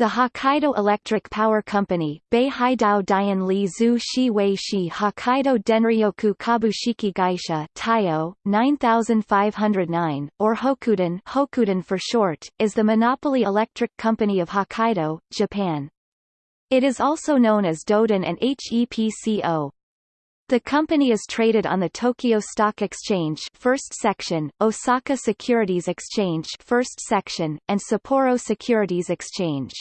The Hokkaido Electric Power Company, Beihaidao Dian Li Zhu Shi Wei Shi Hokkaido Denryoku Kabushiki Gaisha Taiyo, 9509, or Hokuden, Hokuden for short, is the monopoly electric company of Hokkaido, Japan. It is also known as Doden and HEPCO. The company is traded on the Tokyo Stock Exchange First Section, Osaka Securities Exchange First Section, and Sapporo Securities Exchange.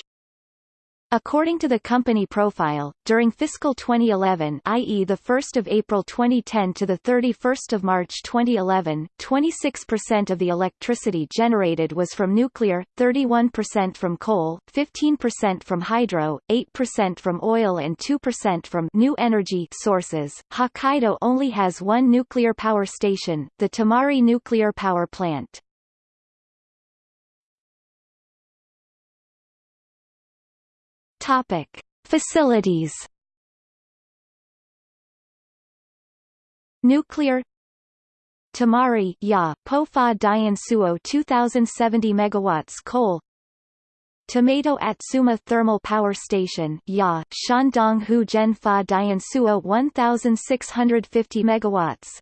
According to the company profile, during fiscal 2011 i.e. the 1st of April 2010 to the 31st of March 2011, 26% of the electricity generated was from nuclear, 31% from coal, 15% from hydro, 8% from oil and 2% from new energy sources. Hokkaido only has one nuclear power station, the Tomari nuclear power plant. Topic: Facilities. Nuclear Tomari Ya Pofa Dian Suo 2070 megawatts coal Tomato Atsuma Thermal Power Station Ya Shandong Hu Fa Dian Suo 1650 megawatts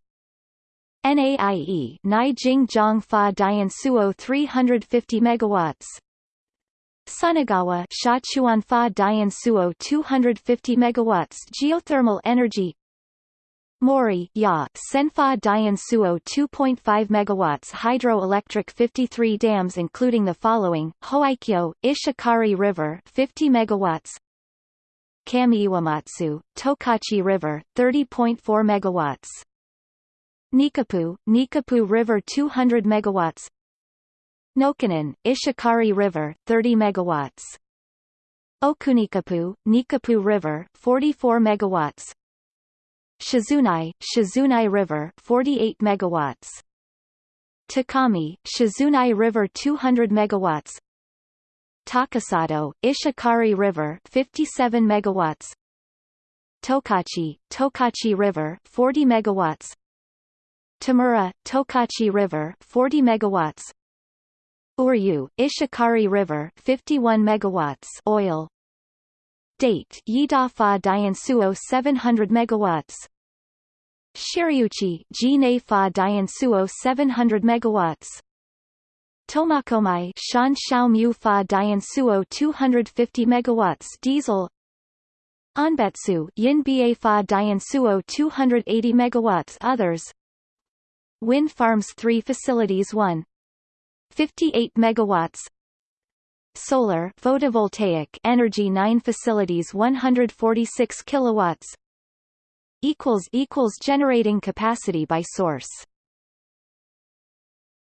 NAIE Naijing Zhang Fa Dian Suo 350 megawatts Sunagawa Shachuanfa Dian Suo 250 megawatts geothermal energy. Mori Ya Senfa Dian Suo 2.5 megawatts hydroelectric 53 dams including the following Hoikyo Ishikari River 50 megawatts. Kamiiwamatsu Tokachi River 30.4 megawatts. Nikapu Nikapu River 200 megawatts Nokonan, Ishikari River, 30 megawatts. Okunikapu, Nikapu River, 44 megawatts. Shizunai, Shizunai River, 48 megawatts. Takami, Shizunai River 200 megawatts. Takasato, Ishikari River, 57 megawatts. Tokachi, Tokachi River, 40 megawatts. Tamura, Tokachi River, 40 megawatts. Uryu, Ishikari River 51 megawatts oil. Date Yidafa Diansuo 700 megawatts. Shiriuchi Jinefa Diansuo 700 megawatts. Tomakomai Shan Xiaomu Fa Diansuo 250 megawatts diesel. Anbetsu Yinbei Fa Diansuo 280 megawatts others. Wind farms 3 facilities 1 58 megawatts. Solar photovoltaic energy 9 facilities 146 kilowatts. Equals equals generating capacity by source